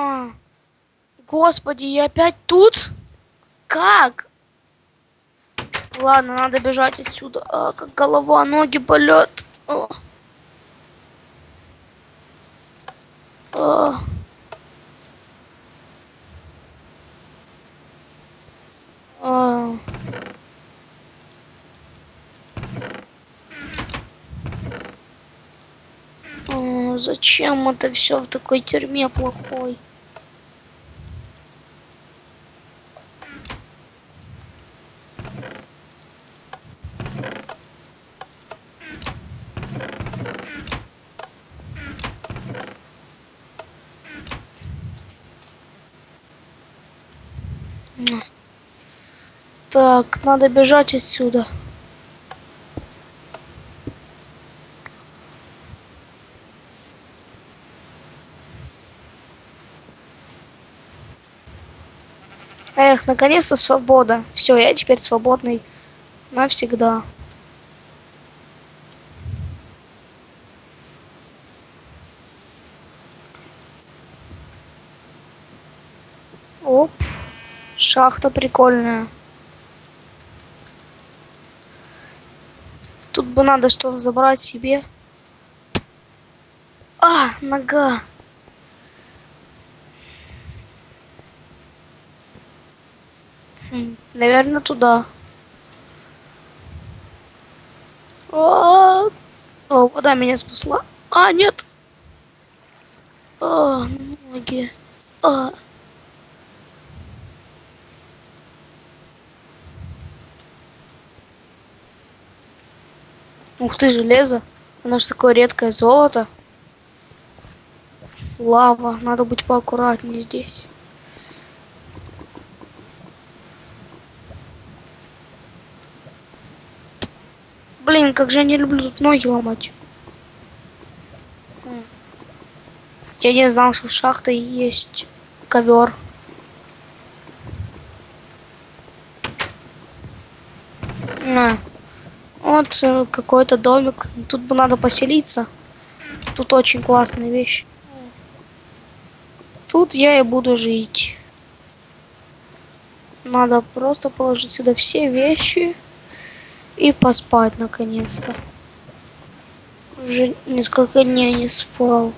А, господи, я опять тут? Как? Ладно, надо бежать отсюда. А, как голова, ноги болят. О. А. А. А, зачем это все в такой тюрьме плохой? Так, надо бежать отсюда. Эх, наконец-то свобода. Все, я теперь свободный навсегда. Оп, шахта прикольная. Тут бы надо что-то забрать себе. А, нога. Хм, наверное, туда. О, О, вода меня спасла. А, нет. А, ноги. А. Ух ты, железо. Оно же такое редкое золото. Лава. Надо быть поаккуратнее здесь. Блин, как же я не люблю тут ноги ломать. Я не знал, что в шахте есть ковер. На. Вот э, какой-то домик. Тут бы надо поселиться. Тут очень классная вещь. Тут я и буду жить. Надо просто положить сюда все вещи и поспать наконец-то. Уже несколько дней не спал.